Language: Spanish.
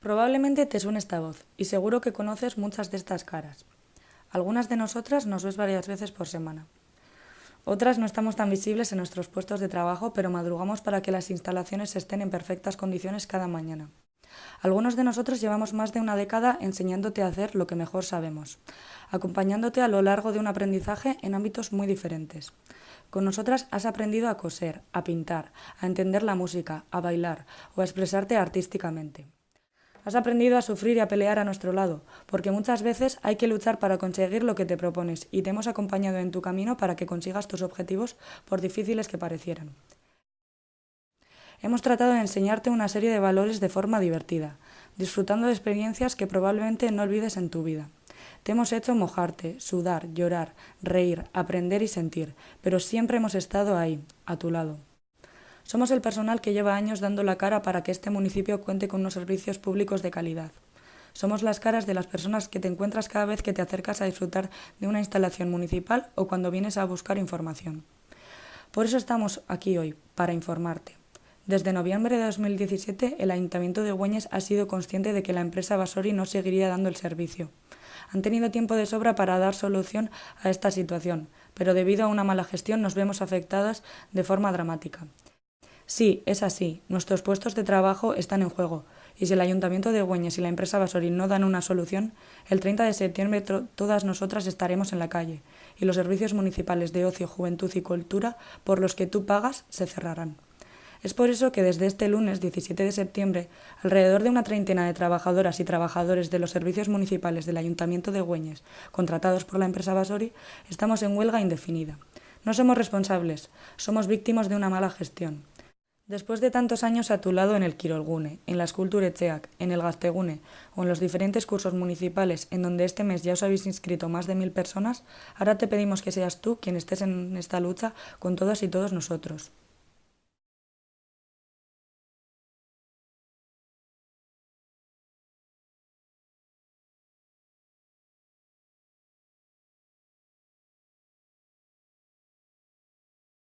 Probablemente te suene esta voz, y seguro que conoces muchas de estas caras. Algunas de nosotras nos ves varias veces por semana. Otras no estamos tan visibles en nuestros puestos de trabajo, pero madrugamos para que las instalaciones estén en perfectas condiciones cada mañana. Algunos de nosotros llevamos más de una década enseñándote a hacer lo que mejor sabemos, acompañándote a lo largo de un aprendizaje en ámbitos muy diferentes. Con nosotras has aprendido a coser, a pintar, a entender la música, a bailar o a expresarte artísticamente. Has aprendido a sufrir y a pelear a nuestro lado, porque muchas veces hay que luchar para conseguir lo que te propones y te hemos acompañado en tu camino para que consigas tus objetivos por difíciles que parecieran. Hemos tratado de enseñarte una serie de valores de forma divertida, disfrutando de experiencias que probablemente no olvides en tu vida. Te hemos hecho mojarte, sudar, llorar, reír, aprender y sentir, pero siempre hemos estado ahí, a tu lado. Somos el personal que lleva años dando la cara para que este municipio cuente con unos servicios públicos de calidad. Somos las caras de las personas que te encuentras cada vez que te acercas a disfrutar de una instalación municipal o cuando vienes a buscar información. Por eso estamos aquí hoy, para informarte. Desde noviembre de 2017, el Ayuntamiento de Güeñes ha sido consciente de que la empresa Basori no seguiría dando el servicio. Han tenido tiempo de sobra para dar solución a esta situación, pero debido a una mala gestión nos vemos afectadas de forma dramática. Sí, es así. Nuestros puestos de trabajo están en juego. Y si el Ayuntamiento de Güeñes y la empresa Basori no dan una solución, el 30 de septiembre todas nosotras estaremos en la calle y los servicios municipales de ocio, juventud y cultura por los que tú pagas se cerrarán. Es por eso que desde este lunes 17 de septiembre, alrededor de una treintena de trabajadoras y trabajadores de los servicios municipales del Ayuntamiento de Güeñes, contratados por la empresa Basori, estamos en huelga indefinida. No somos responsables, somos víctimas de una mala gestión. Después de tantos años a tu lado en el Quirolgune, en la Esculturetxeak, en el Gastegune o en los diferentes cursos municipales en donde este mes ya os habéis inscrito más de mil personas, ahora te pedimos que seas tú quien estés en esta lucha con todas y todos nosotros.